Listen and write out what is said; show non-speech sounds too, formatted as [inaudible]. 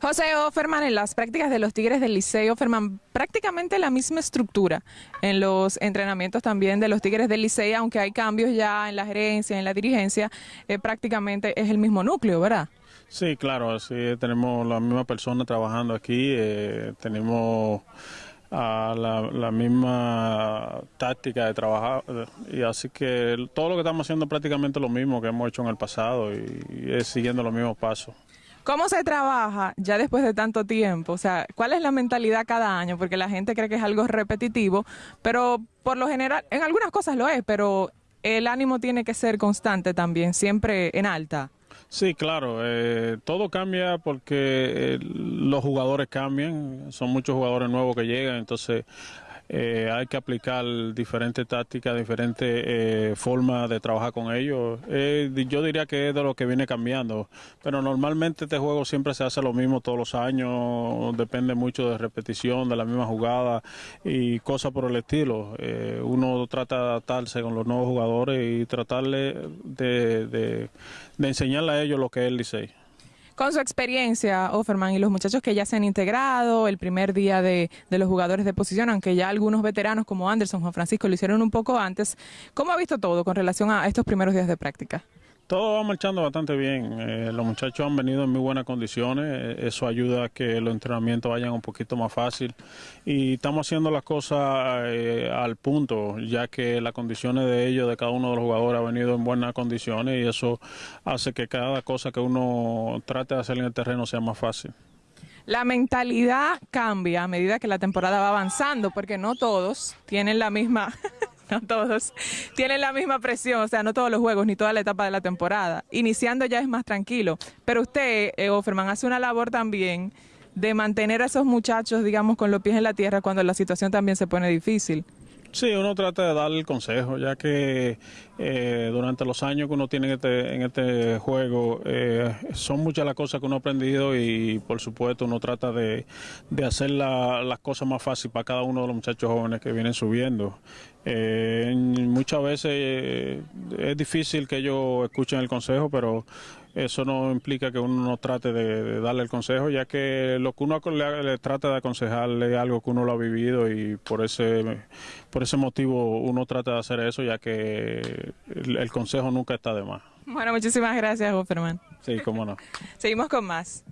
José Offerman, en las prácticas de los Tigres del Liceo, Offerman, prácticamente la misma estructura en los entrenamientos también de los Tigres del Liceo, aunque hay cambios ya en la gerencia, en la dirigencia, eh, prácticamente es el mismo núcleo, ¿verdad? Sí, claro, sí, tenemos la misma persona trabajando aquí, eh, tenemos a la, misma táctica de trabajar y así que todo lo que estamos haciendo es prácticamente lo mismo que hemos hecho en el pasado y, es siguiendo los mismos pasos. ¿Cómo se trabaja ya después de tanto tiempo? O sea, ¿cuál es la mentalidad cada año? Porque la gente cree que es algo repetitivo, pero por lo general, en algunas cosas lo es, pero el ánimo tiene que ser constante también, siempre en alta. Sí, claro, eh, todo cambia porque eh, los jugadores cambian, son muchos jugadores nuevos que llegan, entonces eh, hay que aplicar diferentes tácticas, diferentes eh, formas de trabajar con ellos. Eh, yo diría que es de lo que viene cambiando, pero normalmente este juego siempre se hace lo mismo todos los años, depende mucho de repetición, de la misma jugada y cosas por el estilo. uno trata de adaptarse con los nuevos jugadores y tratarle de, de, de enseñarle a ellos lo que es el. Con su experiencia, Offerman, y los muchachos que ya se han integrado, el primer día de, de, los jugadores de posición, aunque ya algunos veteranos como Anderson, Juan Francisco lo hicieron un poco antes, ¿cómo ha visto todo con relación a estos primeros días de práctica? Todo va marchando bastante bien. Eh, los muchachos han venido en muy buenas condiciones. Eh, eso ayuda a que los entrenamientos vayan un poquito más fácil. Y estamos haciendo las cosas eh, al punto, ya que las condiciones de ellos, de cada uno de los jugadores, ha venido en buenas condiciones y eso hace que cada cosa que uno trate de hacer en el terreno sea más fácil. La mentalidad cambia a medida que la temporada va avanzando, porque no todos tienen la misma no [laughs] todos tienen la misma presión, o sea, no todos los juegos ni toda la etapa de la temporada. Iniciando ya es más tranquilo, pero usted, eh, Offerman, hace una labor también de mantener a esos muchachos, digamos, con los pies en la tierra cuando la situación también se pone difícil. Sí, uno trata de darle el consejo, ya que eh, durante los años que uno tiene en este, en este juego eh, son muchas las cosas que uno ha aprendido y por supuesto uno trata de, hacer las cosas más fáciles para cada uno de los muchachos jóvenes que vienen subiendo. Eh, muchas veces es difícil que ellos escuchen el consejo, pero eso no implica que uno no trate de, darle el consejo, ya que lo que uno le, trata de aconsejarle es algo que uno lo ha vivido y por ese, por ese motivo uno trata de hacer eso, ya que el, consejo nunca está de más. Bueno, muchísimas gracias, Offerman. Sí, cómo no. [laughs] Seguimos con más.